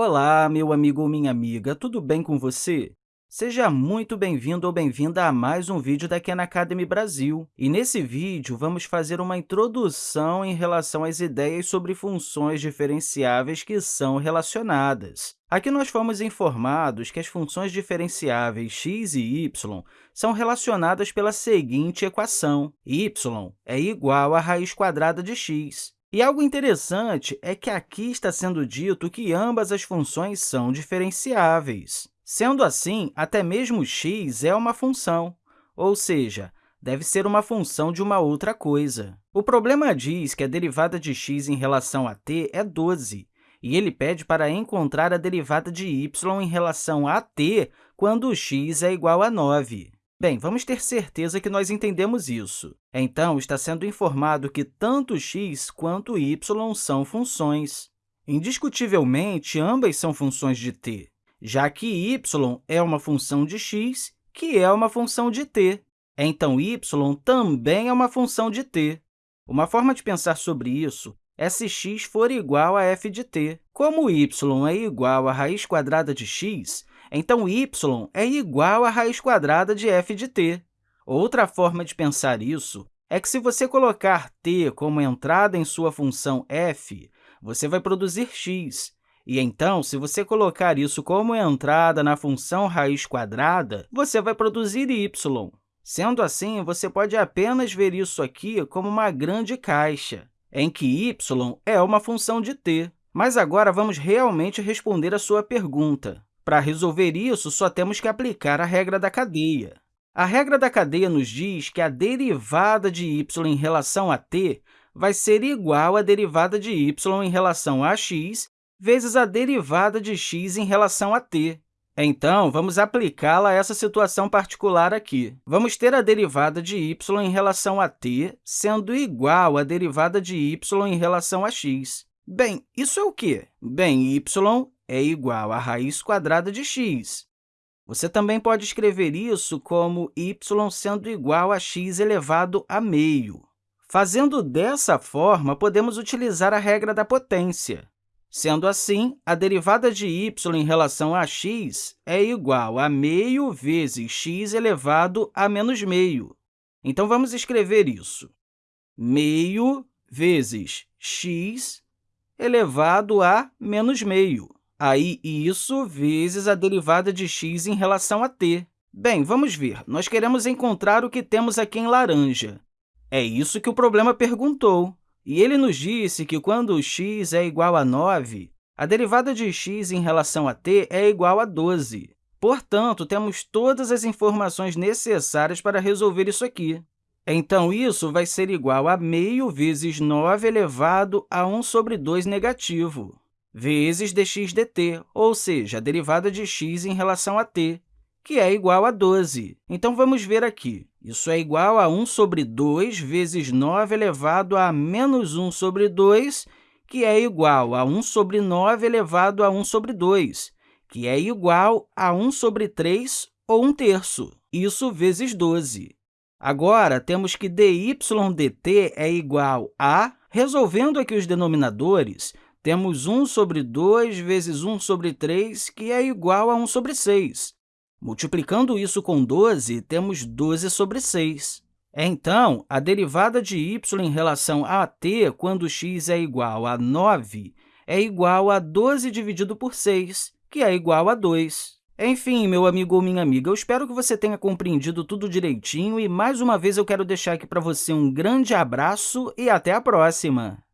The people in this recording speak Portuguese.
Olá, meu amigo ou minha amiga, tudo bem com você? Seja muito bem-vindo ou bem-vinda a mais um vídeo da Khan Academy Brasil. E nesse vídeo, vamos fazer uma introdução em relação às ideias sobre funções diferenciáveis que são relacionadas. Aqui nós fomos informados que as funções diferenciáveis x e y são relacionadas pela seguinte equação. y é igual à raiz quadrada de x. E algo interessante é que aqui está sendo dito que ambas as funções são diferenciáveis. Sendo assim, até mesmo x é uma função, ou seja, deve ser uma função de uma outra coisa. O problema diz que a derivada de x em relação a t é 12, e ele pede para encontrar a derivada de y em relação a t quando x é igual a 9. Bem, vamos ter certeza que nós entendemos isso. Então, está sendo informado que tanto x quanto y são funções. Indiscutivelmente, ambas são funções de t, já que y é uma função de x, que é uma função de t. Então, y também é uma função de t. Uma forma de pensar sobre isso é se x for igual a f de t. Como y é igual à raiz quadrada de x, então, y é igual à raiz quadrada de f de t. Outra forma de pensar isso é que, se você colocar t como entrada em sua função f, você vai produzir x. E, então, se você colocar isso como entrada na função raiz quadrada, você vai produzir y. Sendo assim, você pode apenas ver isso aqui como uma grande caixa, em que y é uma função de t. Mas agora vamos realmente responder a sua pergunta. Para resolver isso, só temos que aplicar a regra da cadeia. A regra da cadeia nos diz que a derivada de y em relação a t vai ser igual à derivada de y em relação a x vezes a derivada de x em relação a t. Então, vamos aplicá-la a essa situação particular aqui. Vamos ter a derivada de y em relação a t sendo igual à derivada de y em relação a x. Bem, isso é o quê? Bem, y é igual à raiz quadrada de x. Você também pode escrever isso como y sendo igual a x elevado a meio. Fazendo dessa forma, podemos utilizar a regra da potência. Sendo assim, a derivada de y em relação a x é igual a meio vezes x elevado a menos meio. Então, vamos escrever isso. Meio vezes x elevado a menos meio. Aí, isso vezes a derivada de x em relação a t. Bem, vamos ver. Nós queremos encontrar o que temos aqui em laranja. É isso que o problema perguntou. E ele nos disse que, quando x é igual a 9, a derivada de x em relação a t é igual a 12. Portanto, temos todas as informações necessárias para resolver isso aqui. Então, isso vai ser igual a meio vezes 9 elevado a 1 sobre 2 negativo vezes dx dt, ou seja, a derivada de x em relação a t, que é igual a 12. Então, vamos ver aqui. Isso é igual a 1 sobre 2 vezes 9 elevado a menos 1 sobre 2, que é igual a 1 sobre 9 elevado a 1 sobre 2, que é igual a 1 sobre 3 ou 1 terço. Isso vezes 12. Agora, temos que dy dt é igual a, resolvendo aqui os denominadores, temos 1 sobre 2 vezes 1 sobre 3, que é igual a 1 sobre 6. Multiplicando isso com 12, temos 12 sobre 6. Então, a derivada de y em relação a t, quando x é igual a 9, é igual a 12 dividido por 6, que é igual a 2. Enfim, meu amigo ou minha amiga, eu espero que você tenha compreendido tudo direitinho e, mais uma vez, eu quero deixar aqui para você um grande abraço e até a próxima!